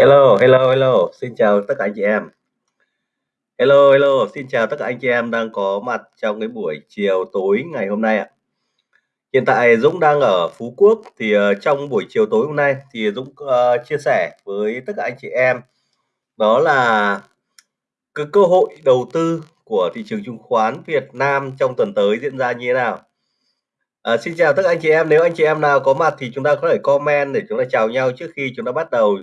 Hello, hello, hello, xin chào tất cả anh chị em. Hello, hello, xin chào tất cả anh chị em đang có mặt trong cái buổi chiều tối ngày hôm nay ạ. Hiện tại Dũng đang ở Phú Quốc thì uh, trong buổi chiều tối hôm nay thì Dũng uh, chia sẻ với tất cả anh chị em đó là cái cơ hội đầu tư của thị trường chứng khoán Việt Nam trong tuần tới diễn ra như thế nào. À, xin chào tất cả anh chị em, nếu anh chị em nào có mặt thì chúng ta có thể comment để chúng ta chào nhau trước khi chúng ta bắt đầu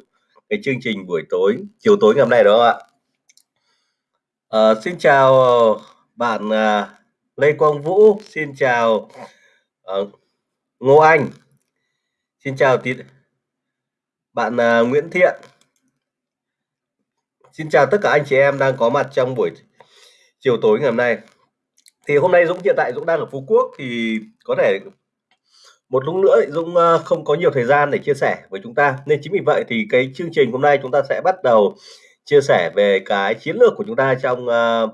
cái chương trình buổi tối chiều tối ngày hôm nay đó không ạ. À, xin chào bạn à, Lê Quang Vũ xin chào à, Ngô Anh xin chào tí bạn à, Nguyễn Thiện. Xin chào tất cả anh chị em đang có mặt trong buổi chiều tối ngày hôm nay. Thì hôm nay Dũng hiện tại Dũng đang ở Phú Quốc thì có thể một lúc nữa Dũng ờ, không có nhiều thời gian để chia sẻ với chúng ta. Nên chính vì vậy thì cái chương trình hôm nay chúng ta sẽ bắt đầu chia sẻ về cái chiến lược của chúng ta trong uh,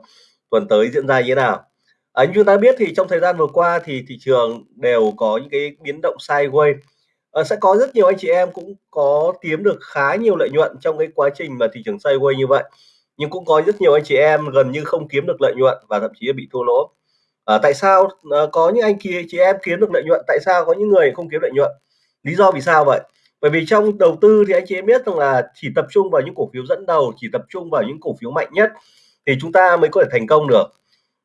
tuần tới diễn ra như thế nào. À, như chúng ta biết thì trong thời gian vừa qua thì thị trường đều có những cái biến động sideways. À, sẽ có rất nhiều anh chị em cũng có kiếm được khá nhiều lợi nhuận trong cái quá trình mà thị trường sideways như vậy. Nhưng cũng có rất nhiều anh chị em gần như không kiếm được lợi nhuận và thậm chí là bị thua lỗ à, tại sao à, có những anh kia chị em kiếm được lợi nhuận? Tại sao có những người không kiếm lợi nhuận? Lý do vì sao vậy? Bởi vì trong đầu tư thì anh chị em biết rằng là chỉ tập trung vào những cổ phiếu dẫn đầu chỉ tập trung vào những cổ phiếu mạnh nhất thì chúng ta mới có thể thành công được.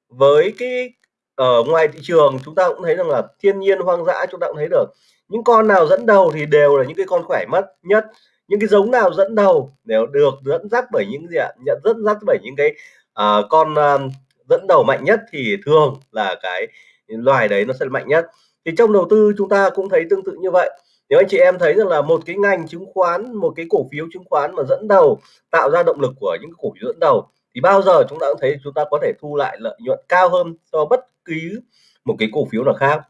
Với cái ở ngoài thị trường chúng ta cũng thấy rằng là thiên nhiên hoang dã chúng ta cũng thấy được. Những con nào dẫn đầu thì đều là những cái con khỏe mất nhất. Những cái giống nào dẫn đầu đều được dẫn dắt bởi những gì ạ? Nhận dẫn dắt bởi những cái uh, con uh, dẫn đầu mạnh nhất thì thường là cái loài đấy nó sẽ mạnh nhất. Thì trong đầu tư chúng ta cũng thấy tương tự như vậy. Nếu anh chị em thấy rằng là một cái ngành chứng khoán một cái cổ phiếu chứng khoán mà dẫn đầu tạo ra động lực của những cổ phiếu dẫn đầu thì bao giờ chúng ta cũng thấy chúng ta có thể thu lại lợi nhuận cao hơn so bất cứ một cái cổ phiếu nào khác.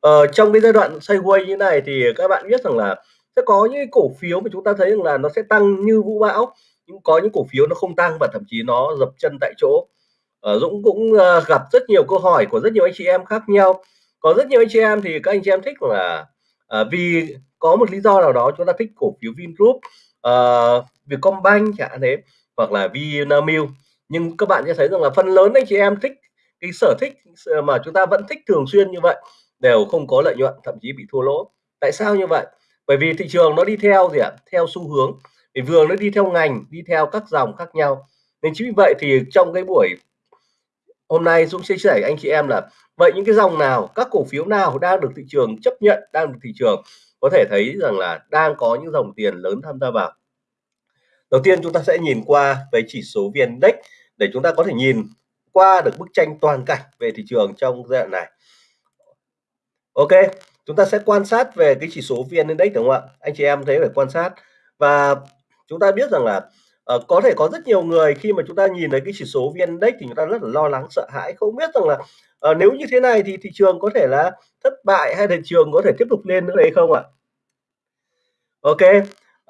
Ờ, trong cái giai đoạn sideways như này thì các bạn biết rằng là sẽ có những cổ phiếu mà chúng ta thấy rằng là nó sẽ tăng như vũ bão nhưng có những cổ phiếu nó không tăng và thậm chí nó dập chân tại chỗ uh, Dũng cũng uh, gặp rất nhiều câu hỏi của rất nhiều anh chị em khác nhau. Có rất nhiều anh chị em thì các anh chị em thích là uh, vì có một lý do nào đó chúng ta thích cổ phiếu Vingroup uh, Vietcombank chẳng hạn thế hoặc là Vinamilk. Nhưng các bạn sẽ thấy rằng là phần lớn anh chị em thích cái sở thích mà chúng ta vẫn thích thường xuyên như vậy đều không có lợi nhuận thậm chí bị thua lỗ. Tại sao như vậy? Bởi vì thị trường nó đi theo gì ạ? Theo xu hướng. Vì vừa nó đi theo ngành đi theo các dòng khác nhau. Nên chính vì vậy thì trong cái buổi hôm nay Dũng chia sẻ anh chị em là, vậy những cái dòng nào, các cổ phiếu nào đang được thị trường chấp nhận, đang được thị trường có thể thấy rằng là đang có những dòng tiền lớn tham gia vào? Đầu tiên chúng ta sẽ nhìn qua về chỉ số vn index để chúng ta có thể nhìn qua được bức tranh toàn cảnh về thị trường trong giai đoạn này. Ok, chúng ta sẽ quan sát về cái chỉ số vn index, đúng không ạ? Anh chị em thấy phải quan sát. Và chúng ta biết rằng là uh, có thể có rất nhiều người khi mà chúng ta nhìn thấy cái chỉ số vn index thì chúng ta rất là lo lắng sợ hãi không biết rằng là uh, nếu như thế này thì thị trường có thể là thất bại hay thị trường có thể tiếp tục lên nữa hay không ạ? Ok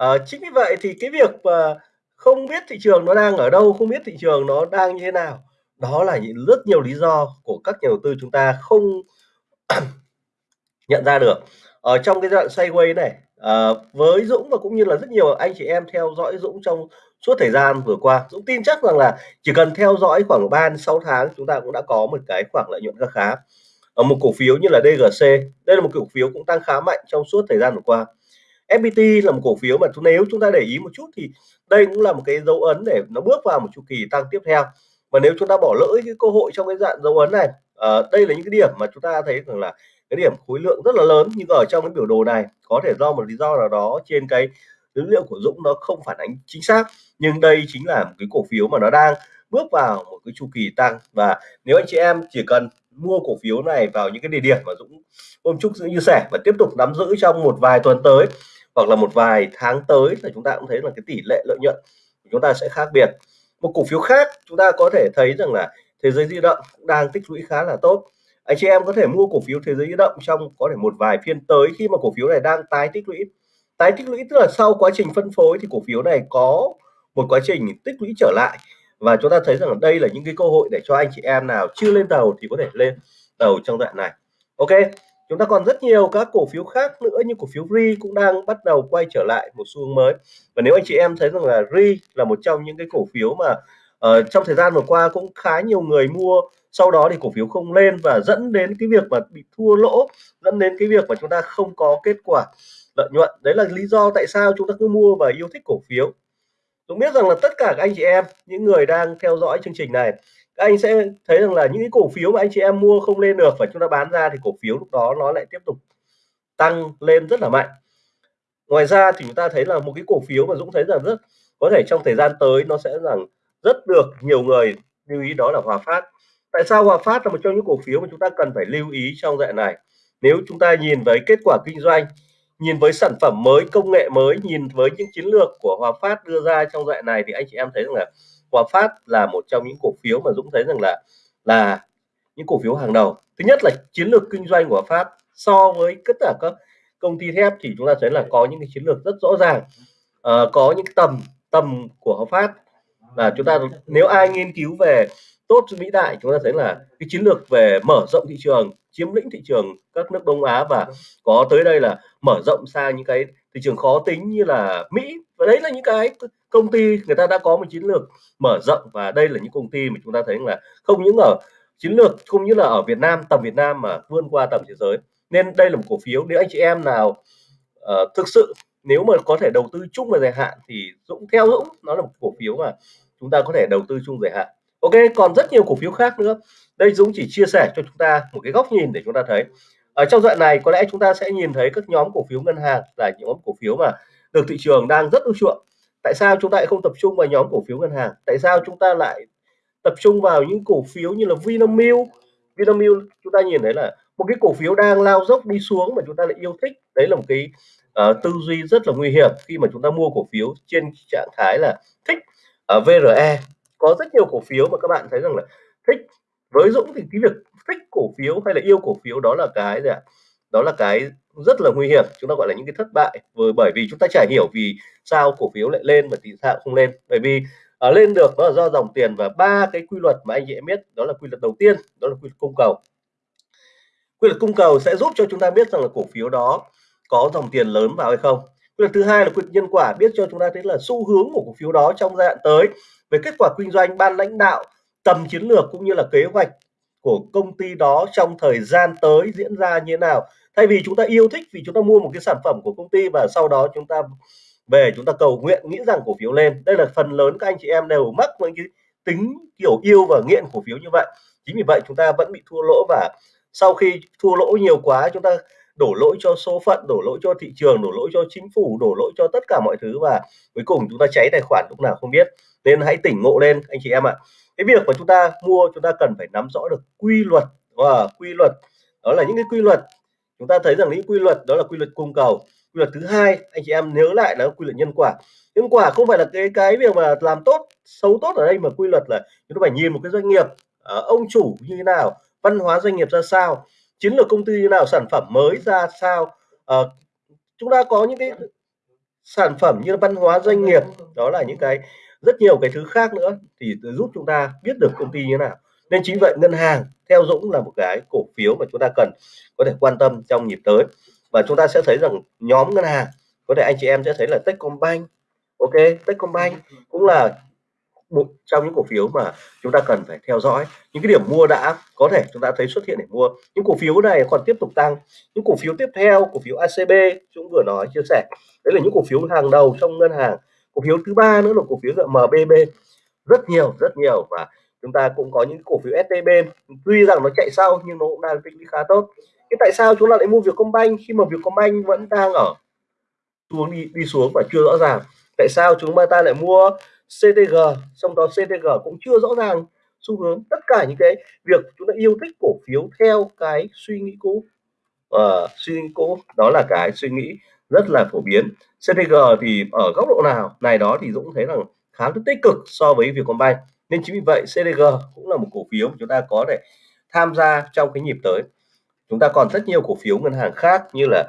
uh, chính vì vậy thì cái việc uh, không biết thị trường nó đang ở đâu không biết thị trường nó đang như thế nào đó là những rất nhiều lý do của các nhà đầu tư chúng ta không nhận ra được. Ở trong cái đoạn sideways này à, với Dũng và cũng như là rất nhiều anh chị em theo dõi Dũng trong suốt thời gian vừa qua Dũng tin chắc rằng là chỉ cần theo dõi khoảng 3 6 tháng chúng ta cũng đã có một cái khoảng lợi nhuận khá khá. Ở một cổ phiếu như là DGC đây là một cổ phiếu cũng tăng khá mạnh trong suốt thời gian vừa qua. FPT là một cổ phiếu mà nếu chúng ta để ý một chút thì đây cũng là một cái dấu ấn để nó bước vào một chu kỳ tăng tiếp theo. Và nếu chúng ta bỏ lỡ cái cơ hội trong cái dạng dấu ấn này à, đây là những cái điểm mà chúng ta thấy rằng là cái điểm khối lượng rất là lớn nhưng ở trong cái biểu đồ này có thể do một lý do nào đó trên cái dữ liệu của Dũng nó không phản ánh chính xác, nhưng đây chính là một cái cổ phiếu mà nó đang bước vào một cái chu kỳ tăng. Và nếu anh chị em chỉ cần mua cổ phiếu này vào những cái địa điểm mà Dũng hôm chúc Dũng chia sẻ và tiếp tục nắm giữ trong một vài tuần tới, hoặc là một vài tháng tới là chúng ta cũng thấy là cái tỷ lệ lợi nhuận của chúng ta sẽ khác biệt. Một cổ phiếu khác chúng ta có thể thấy rằng là thế giới di động cũng đang tích lũy khá là tốt. Anh chị em có thể mua cổ phiếu thế giới di động trong có thể một vài phiên tới khi mà cổ phiếu này đang tái tích lũy tái tích lũy tức là sau quá trình phân phối thì cổ phiếu này có một quá trình tích lũy trở lại. Và chúng ta thấy rằng đây là những cái cơ hội để cho anh chị em nào chưa lên tàu thì có thể lên tàu trong đoạn này. Ok chúng ta còn rất nhiều các cổ phiếu khác nữa như cổ phiếu RI cũng đang bắt đầu quay trở lại một xu hướng mới. Và nếu anh chị em thấy rằng là RI là một trong những cái cổ phiếu mà uh, trong thời gian vừa qua cũng khá nhiều người mua sau đó thì cổ phiếu không lên và dẫn đến cái việc mà bị thua lỗ dẫn đến cái việc mà chúng ta không có kết quả lợi nhuận. Đấy là lý do tại sao chúng ta cứ mua và yêu thích cổ phiếu. Dũng biết rằng là tất cả các anh chị em, những người đang theo dõi chương trình này, các anh sẽ thấy rằng là những cái cổ phiếu mà anh chị em mua không lên được và chúng ta bán ra thì cổ phiếu lúc đó nó lại tiếp tục tăng lên rất là mạnh. Ngoài ra thì chúng ta thấy là một cái cổ phiếu mà Dũng thấy rằng rất, có thể trong thời gian tới nó sẽ rằng rất được nhiều người lưu ý đó là Hòa Phát. Tại sao Hòa Phát là một trong những cổ phiếu mà chúng ta cần phải lưu ý trong dạng này? Nếu chúng ta nhìn với kết quả kinh doanh nhìn với sản phẩm mới công nghệ mới nhìn với những chiến lược của Hòa Phát đưa ra trong đoạn này thì anh chị em thấy rằng là Hòa Phát là một trong những cổ phiếu mà Dũng thấy rằng là là những cổ phiếu hàng đầu. Thứ nhất là chiến lược kinh doanh của Hòa Phát. So với tất cả các công ty thép thì chúng ta thấy là có những cái chiến lược rất rõ ràng. À, có những tầm tầm của Hòa Phát. Là chúng ta nếu ai nghiên cứu về tốt Mỹ Đại chúng ta thấy là cái chiến lược về mở rộng thị trường chiếm lĩnh thị trường các nước Đông Á và có tới đây là mở rộng sang những cái thị trường khó tính như là Mỹ. Và đấy là những cái công ty người ta đã có một chiến lược mở rộng và đây là những công ty mà chúng ta thấy là không những ở chiến lược không như là ở Việt Nam tầm Việt Nam mà vươn qua tầm thế giới. Nên đây là một cổ phiếu nếu anh chị em nào uh, thực sự nếu mà có thể đầu tư chung và dài hạn thì Dũng theo Dũng nó là một cổ phiếu mà chúng ta có thể đầu tư chung dài hạn ok còn rất nhiều cổ phiếu khác nữa. Đây Dũng chỉ chia sẻ cho chúng ta một cái góc nhìn để chúng ta thấy. Ở trong đoạn này có lẽ chúng ta sẽ nhìn thấy các nhóm cổ phiếu ngân hàng là những nhóm cổ phiếu mà được thị trường đang rất ưa chuộng. Tại sao chúng ta lại không tập trung vào nhóm cổ phiếu ngân hàng? Tại sao chúng ta lại tập trung vào những cổ phiếu như là Vinamilk? Vinamilk chúng ta nhìn thấy là một cái cổ phiếu đang lao dốc đi xuống mà chúng ta lại yêu thích. Đấy là một cái uh, tư duy rất là nguy hiểm khi mà chúng ta mua cổ phiếu trên trạng thái là thích ờ, ở uh, VRE có rất nhiều cổ phiếu mà các bạn thấy rằng là thích. Với Dũng thì cái việc thích cổ phiếu hay là yêu cổ phiếu đó là cái gì ạ? Đó là cái rất là nguy hiểm, chúng ta gọi là những cái thất bại. Vừa bởi vì chúng ta chả hiểu vì sao cổ phiếu lại lên và vì sao không lên. Bởi vì ở lên được đó là do dòng tiền và ba cái quy luật mà anh chị em biết, đó là quy luật đầu tiên, đó là quy luật cung cầu. Quy luật cung cầu sẽ giúp cho chúng ta biết rằng là cổ phiếu đó có dòng tiền lớn vào hay không. Quy luật thứ hai là quy luật nhân quả, biết cho chúng ta thấy là xu hướng của cổ phiếu đó trong giai đoạn tới về kết quả kinh doanh, ban lãnh đạo tầm chiến lược cũng như là kế hoạch của công ty đó trong thời gian tới diễn ra như thế nào. Thay vì chúng ta yêu thích, vì chúng ta mua một cái sản phẩm của công ty và sau đó chúng ta về chúng ta cầu nguyện, nghĩ rằng cổ phiếu lên. Đây là phần lớn các anh chị em đều mắc với cái tính kiểu yêu và nghiện cổ phiếu như vậy. Chính vì vậy chúng ta vẫn bị thua lỗ và sau khi thua lỗ nhiều quá, chúng ta đổ lỗi cho số phận đổ lỗi cho thị trường đổ lỗi cho chính phủ đổ lỗi cho tất cả mọi thứ và cuối cùng chúng ta cháy tài khoản lúc nào không biết. Nên hãy tỉnh ngộ lên anh chị em ạ. Cái việc mà chúng ta mua chúng ta cần phải nắm rõ được quy luật và quy luật. Đó là những cái quy luật. Chúng ta thấy rằng những quy luật đó là quy luật cung cầu. Quy luật thứ hai anh chị em nhớ lại là quy luật nhân quả. Nhân quả không phải là cái cái việc mà làm tốt xấu tốt ở đây mà quy luật là chúng ta phải nhìn một cái doanh nghiệp uh, ông chủ như thế nào văn hóa doanh nghiệp ra sao chiến lược công ty như nào sản phẩm mới ra sao? Uh, chúng ta có những cái sản phẩm như văn hóa doanh nghiệp đó là những cái rất nhiều cái thứ khác nữa thì giúp chúng ta biết được công ty như thế nào. Nên chính vậy ngân hàng theo Dũng là một cái cổ phiếu mà chúng ta cần có thể quan tâm trong nhịp tới. Và chúng ta sẽ thấy rằng nhóm ngân hàng có thể anh chị em sẽ thấy là Techcombank ok? Techcombank cũng là một trong những cổ phiếu mà chúng ta cần phải theo dõi, những cái điểm mua đã có thể chúng ta thấy xuất hiện để mua. Những cổ phiếu này còn tiếp tục tăng. Những cổ phiếu tiếp theo, cổ phiếu ACB chúng vừa nói, chia sẻ, đấy là những cổ phiếu hàng đầu trong ngân hàng. Cổ phiếu thứ ba nữa là cổ phiếu MBB rất nhiều rất nhiều và chúng ta cũng có những cổ phiếu STB tuy rằng nó chạy sau nhưng nó cũng đang tích lũy khá tốt. Thế tại sao chúng ta lại mua Vietcombank khi mà Vietcombank vẫn đang ở, xuống đi đi xuống và chưa rõ ràng? Tại sao chúng ta lại mua CTG trong đó CTG cũng chưa rõ ràng xu hướng tất cả những cái việc chúng ta yêu thích cổ phiếu theo cái suy nghĩ cũ. Uh, suy nghĩ cũ đó là cái suy nghĩ rất là phổ biến. CTG thì ở góc độ nào? Này đó thì Dũng thấy rằng khá là tích cực so với Vietcombank. Nên chính vì vậy CTG cũng là một cổ phiếu chúng ta có thể tham gia trong cái nhịp tới. Chúng ta còn rất nhiều cổ phiếu ngân hàng khác như là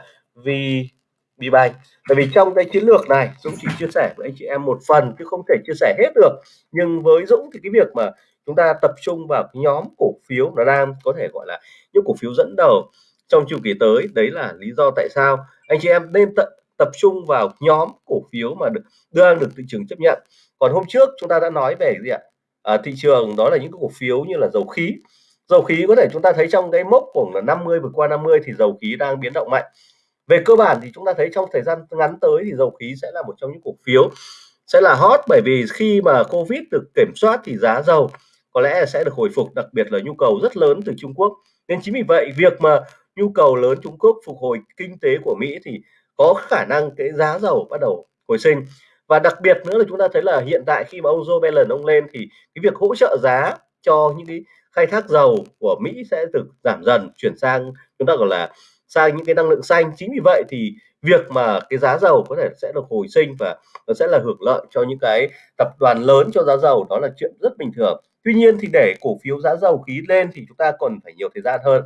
VBank tại vì trong cái chiến lược này Dũng chỉ chia sẻ với anh chị em một phần chứ không thể chia sẻ hết được. Nhưng với Dũng thì cái việc mà chúng ta tập trung vào cái nhóm cổ phiếu nó đang có thể gọi là những cổ phiếu dẫn đầu trong chu kỳ tới đấy là lý do tại sao anh chị em nên tập tập trung vào nhóm cổ phiếu mà được đang được thị trường chấp nhận. Còn hôm trước chúng ta đã nói về gì ạ? À, thị trường đó là những cổ phiếu như là dầu khí. Dầu khí có thể chúng ta thấy trong cái mốc của là 50 vượt qua 50 thì dầu khí đang biến động mạnh về cơ bản thì chúng ta thấy trong thời gian ngắn tới thì dầu khí sẽ là một trong những cổ phiếu sẽ là hot bởi vì khi mà Covid được kiểm soát thì giá dầu có lẽ sẽ được hồi phục, đặc biệt là nhu cầu rất lớn từ Trung Quốc. Nên chính vì vậy, việc mà nhu cầu lớn Trung Quốc phục hồi kinh tế của Mỹ thì có khả năng cái giá dầu bắt đầu hồi sinh. Và đặc biệt nữa là chúng ta thấy là hiện tại khi mà ông Joe Biden ông lên thì cái việc hỗ trợ giá cho những cái khai thác dầu của Mỹ sẽ được giảm dần, chuyển sang chúng ta gọi là sang những cái năng lượng xanh. Chính vì vậy thì việc mà cái giá dầu có thể sẽ được hồi sinh và nó sẽ là hưởng lợi cho những cái tập đoàn lớn cho giá dầu, đó là chuyện rất bình thường. Tuy nhiên thì để cổ phiếu giá dầu khí lên thì chúng ta còn phải nhiều thời gian hơn.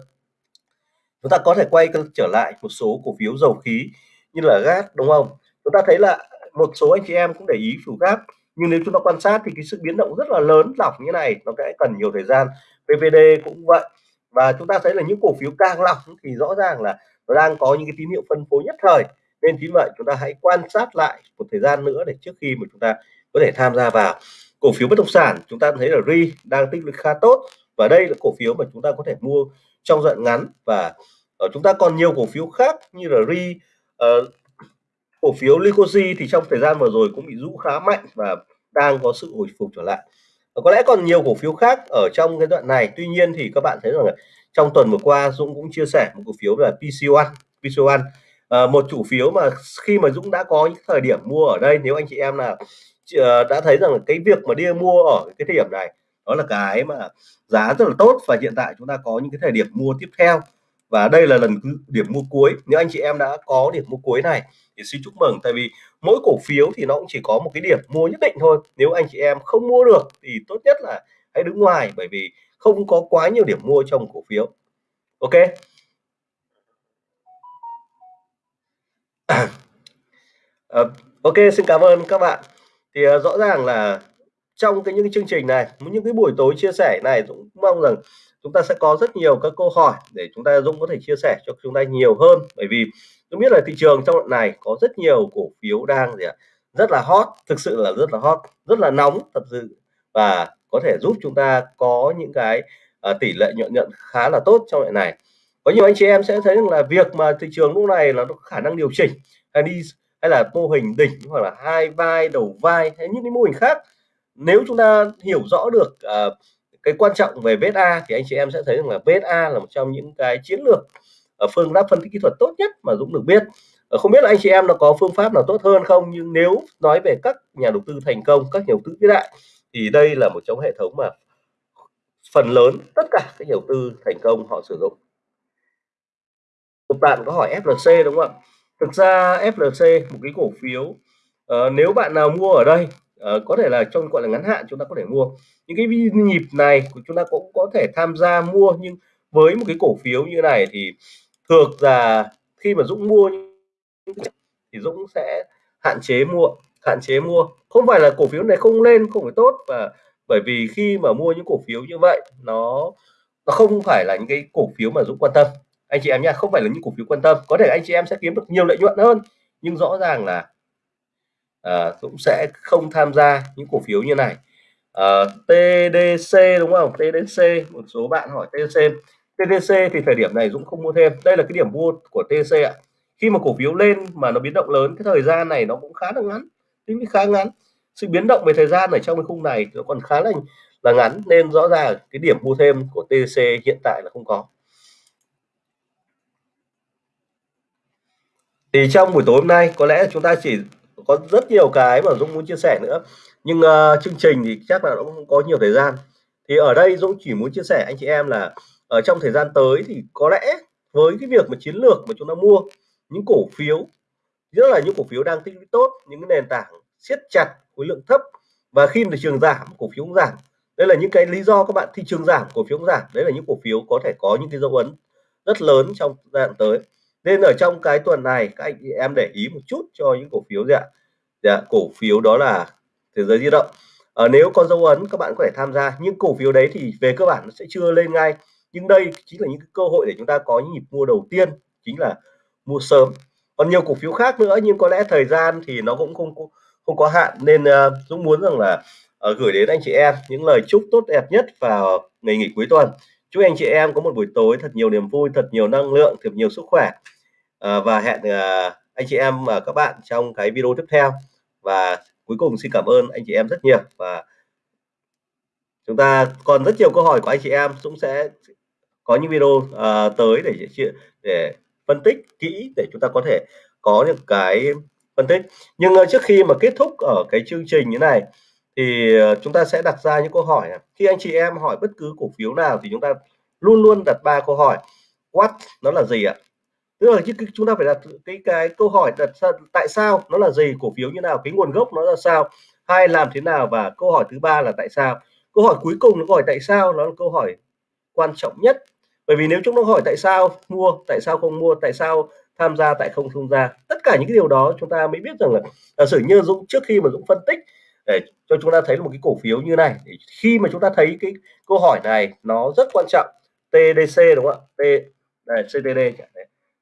Chúng ta có thể quay trở lại một số cổ phiếu dầu khí như là gas, đúng không? Chúng ta thấy là một số anh chị em cũng để ý chủ gas nhưng nếu chúng ta quan sát thì cái sự biến động rất là lớn lỏng như này, nó sẽ cần nhiều thời gian. PVD cũng vậy và chúng ta thấy là những cổ phiếu càng lọc thì rõ ràng là nó đang có những cái tín hiệu phân phối nhất thời. Nên chính vậy chúng ta hãy quan sát lại một thời gian nữa để trước khi mà chúng ta có thể tham gia vào. Cổ phiếu bất động sản chúng ta thấy là ri đang tích lũy khá tốt. Và đây là cổ phiếu mà chúng ta có thể mua trong đoạn ngắn. Và ở chúng ta còn nhiều cổ phiếu khác như là ri uh, ờ, cổ phiếu Lycosi thì trong thời gian vừa rồi cũng bị rũ khá mạnh và đang có sự hồi phục trở lại. Ờ, có lẽ còn nhiều cổ phiếu khác ở trong cái đoạn này. Tuy nhiên thì các bạn thấy rằng là trong tuần vừa qua Dũng cũng chia sẻ một cổ phiếu là PC1 PC1 à, một chủ phiếu mà khi mà Dũng đã có những thời điểm mua ở đây nếu anh chị em là ờ, đã thấy rằng cái việc mà đi mua ở cái thời điểm này đó là cái mà giá rất là tốt và hiện tại chúng ta có những cái thời điểm mua tiếp theo. Và đây là lần điểm mua cuối. Nếu anh chị em đã có điểm mua cuối này thì xin chúc mừng. Tại vì mỗi cổ phiếu thì nó cũng chỉ có một cái điểm mua nhất định thôi. Nếu anh chị em không mua được thì tốt nhất là hãy đứng ngoài bởi vì không có quá nhiều điểm mua trong cổ phiếu. Ok? À, ok xin cảm ơn các bạn. Thì uh, rõ ràng là trong cái những cái chương trình này những cái buổi tối chia sẻ này cũng mong rằng chúng ta sẽ có rất nhiều các câu hỏi để chúng ta Dũng có thể chia sẻ cho chúng ta nhiều hơn. Bởi vì tôi biết là thị trường trong đoạn này có rất nhiều cổ phiếu đang gì ạ rất là hot thực sự là rất là hot rất là nóng thật sự. Và có thể giúp chúng ta có những cái uh, tỷ lệ nhuận nhận khá là tốt trong đoạn này. Có nhiều anh chị em sẽ thấy rằng là việc mà thị trường lúc này là nó khả năng điều chỉnh hay đi hay là mô hình đỉnh hoặc là hai vai đầu vai hay những cái mô hình khác. Nếu chúng ta hiểu rõ được uh, cái quan trọng về VSA thì anh chị em sẽ thấy rằng là VSA là một trong những cái chiến lược ở phương pháp phân tích kỹ thuật tốt nhất mà Dũng được biết. Ờ, không biết là anh chị em nó có phương pháp nào tốt hơn không nhưng nếu nói về các nhà đầu tư thành công các nhà đầu tư vĩ đại thì đây là một trong hệ thống mà phần lớn tất cả các nhà đầu tư thành công họ sử dụng. Một bạn có hỏi FLC đúng không ạ? Thực ra FLC một cái cổ phiếu uh, nếu bạn nào mua ở đây uh, có thể là trong gọi là ngắn hạn chúng ta có thể mua. Những cái nhịp này của chúng ta cũng có thể tham gia mua nhưng với một cái cổ phiếu như này thì thường là khi mà Dũng mua thì Dũng sẽ hạn chế mua hạn chế mua. Không phải là cổ phiếu này không lên không phải tốt và bởi vì khi mà mua những cổ phiếu như vậy nó nó không phải là những cái cổ phiếu mà Dũng quan tâm. Anh chị em nha không phải là những cổ phiếu quan tâm. Có thể anh chị em sẽ kiếm được nhiều lợi nhuận hơn nhưng rõ ràng là Ờ, à, Dũng sẽ không tham gia những cổ phiếu như này. Ờ, à, TDC đúng không? TDC một số bạn hỏi TDC TDC thì thời điểm này Dũng không mua thêm. Đây là cái điểm mua của TDC ạ. Khi mà cổ phiếu lên mà nó biến động lớn cái thời gian này nó cũng khá là ngắn tính khá ngắn. Sự biến động về thời gian ở trong cái khung này nó còn khá là là ngắn nên rõ ràng cái điểm mua thêm của TDC hiện tại là không có. Thì trong buổi tối hôm nay có lẽ chúng ta chỉ có rất nhiều cái mà Dũng muốn chia sẻ nữa. Nhưng uh, chương trình thì chắc là nó cũng có nhiều thời gian. Thì ở đây Dũng chỉ muốn chia sẻ anh chị em là ở trong thời gian tới thì có lẽ với cái việc mà chiến lược mà chúng ta mua những cổ phiếu rất là những cổ phiếu đang tích lũy tốt những cái nền tảng siết chặt khối lượng thấp và khi thị trường giảm cổ phiếu cũng giảm. Đây là những cái lý do các bạn thị trường giảm cổ phiếu cũng giảm. Đấy là những cổ phiếu có thể có những cái dấu ấn rất lớn trong giai đoạn tới nên ở trong cái tuần này các anh em để ý một chút cho những cổ phiếu gì ạ? Dạ, cổ phiếu đó là thế giới di động. À, nếu có dấu ấn các bạn có thể tham gia. Nhưng cổ phiếu đấy thì về cơ bản nó sẽ chưa lên ngay. Nhưng đây chính là những cơ hội để chúng ta có những nhịp mua đầu tiên chính là mua sớm. Còn nhiều cổ phiếu khác nữa nhưng có lẽ thời gian thì nó cũng không không có hạn. Nên uh, Dũng muốn rằng là uh, gửi đến anh chị em những lời chúc tốt đẹp nhất vào ngày nghỉ cuối tuần chúc anh chị em có một buổi tối thật nhiều niềm vui thật nhiều năng lượng thật nhiều sức khỏe. À, và hẹn à, anh chị em và các bạn trong cái video tiếp theo. Và cuối cùng xin cảm ơn anh chị em rất nhiều. Và chúng ta còn rất nhiều câu hỏi của anh chị em cũng sẽ có những video uh, tới để để phân tích kỹ để chúng ta có thể có những cái phân tích. Nhưng uh, trước khi mà kết thúc ở cái chương trình như này thì ờ, chúng ta sẽ đặt ra những câu hỏi khi anh chị em hỏi bất cứ cổ phiếu nào thì chúng ta luôn luôn đặt ba câu hỏi. What nó là gì ạ? Tức là chúng ta phải đặt cái cái câu hỏi đặt ra tại sao nó là gì, cổ phiếu như nào, cái nguồn gốc nó là sao hai làm thế nào và câu hỏi thứ ba là tại sao. Câu hỏi cuối cùng nó hỏi tại sao, nó là câu hỏi quan trọng nhất. Bởi vì nếu chúng nó hỏi tại sao mua, tại sao không mua, tại sao tham gia, tại không tham gia, tất cả những cái điều đó chúng ta mới biết rằng là giả sử như Dũng, trước khi mà Dũng phân tích để cho chúng ta thấy một cái cổ phiếu như này. Khi mà chúng ta thấy cái câu hỏi này nó rất quan trọng. TDC đúng không ạ? T đây, CTD chẳng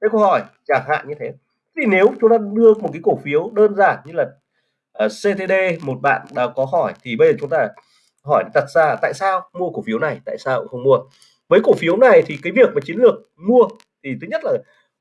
cái câu hỏi chẳng hạn như thế. Thì nếu chúng ta đưa một cái cổ phiếu đơn giản như là ờ, uh, CTD một bạn đã có hỏi thì bây giờ chúng ta hỏi đặt ra tại sao mua cổ phiếu này tại sao không mua? Với cổ phiếu này thì cái việc mà chiến lược mua thì thứ nhất là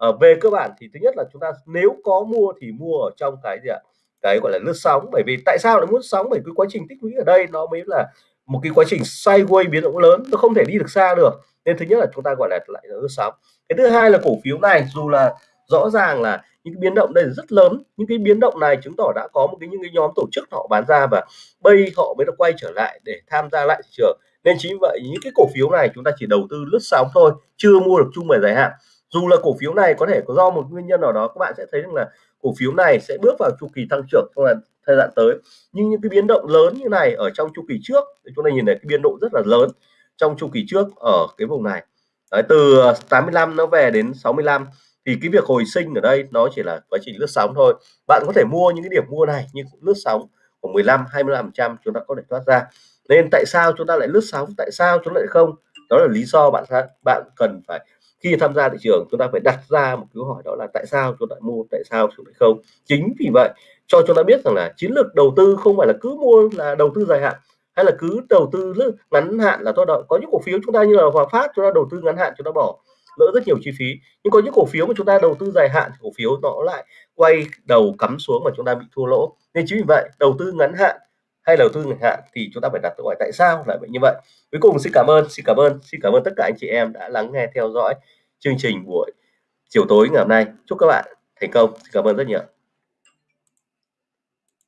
uh, về cơ bản thì thứ nhất là chúng ta nếu có mua thì mua ở trong cái gì ạ? Cái gọi là lướt sóng. Bởi vì tại sao lại muốn sóng? Bởi cái quá trình tích lũy ở đây nó mới là một cái quá trình sideways biến động lớn. Nó không thể đi được xa được. Nên thứ nhất là chúng ta gọi là lại là lướt sóng. Cái thứ hai là cổ phiếu này, dù là rõ ràng là những cái biến động đây rất lớn, những cái biến động này chứng tỏ đã có một cái, những cái nhóm tổ chức họ bán ra và bây họ mới được quay trở lại để tham gia lại thị trường. Nên chính vậy, những cái cổ phiếu này chúng ta chỉ đầu tư lướt sóng thôi, chưa mua được chung về dài hạn dù là cổ phiếu này có thể có do một nguyên nhân nào đó các bạn sẽ thấy rằng là cổ phiếu này sẽ bước vào chu kỳ tăng trưởng trong thời gian tới. Nhưng những cái biến động lớn như này ở trong chu kỳ trước thì chúng ta nhìn thấy cái biên độ rất là lớn trong chu kỳ trước ở cái vùng này. Đấy, từ 85 nó về đến 65 thì cái việc hồi sinh ở đây nó chỉ là quá trình lướt sóng thôi. Bạn có thể mua những cái điểm mua này nhưng lướt sóng của 15 25 trăm chúng ta có thể thoát ra. Nên tại sao chúng ta lại lướt sóng tại sao chúng ta lại không? Đó là lý do bạn bạn cần phải khi tham gia thị trường, chúng ta phải đặt ra một câu hỏi đó là tại sao chúng ta mua, tại sao chúng ta không? Chính vì vậy, cho chúng ta biết rằng là chiến lược đầu tư không phải là cứ mua là đầu tư dài hạn, hay là cứ đầu tư ngắn hạn là tốt đâu có những cổ phiếu chúng ta như là Hòa Phát, chúng ta đầu tư ngắn hạn, chúng ta bỏ lỡ rất nhiều chi phí. Nhưng có những cổ phiếu mà chúng ta đầu tư dài hạn, thì cổ phiếu nó lại quay đầu cắm xuống mà chúng ta bị thua lỗ. Nên chính vì vậy, đầu tư ngắn hạn hay đầu tư ngắn hạn, thì chúng ta phải đặt câu hỏi tại sao lại vậy như vậy? Cuối cùng xin cảm ơn, xin cảm ơn, xin cảm ơn tất cả anh chị em đã lắng nghe theo dõi chương trình buổi chiều tối ngày hôm nay. Chúc các bạn thành công. Xin cảm ơn rất nhiều.